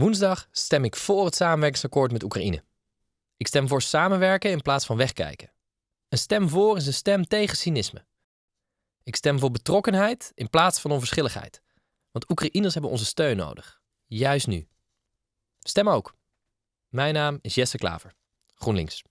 Woensdag stem ik voor het samenwerkingsakkoord met Oekraïne. Ik stem voor samenwerken in plaats van wegkijken. Een stem voor is een stem tegen cynisme. Ik stem voor betrokkenheid in plaats van onverschilligheid. Want Oekraïners hebben onze steun nodig. Juist nu. Stem ook. Mijn naam is Jesse Klaver. GroenLinks.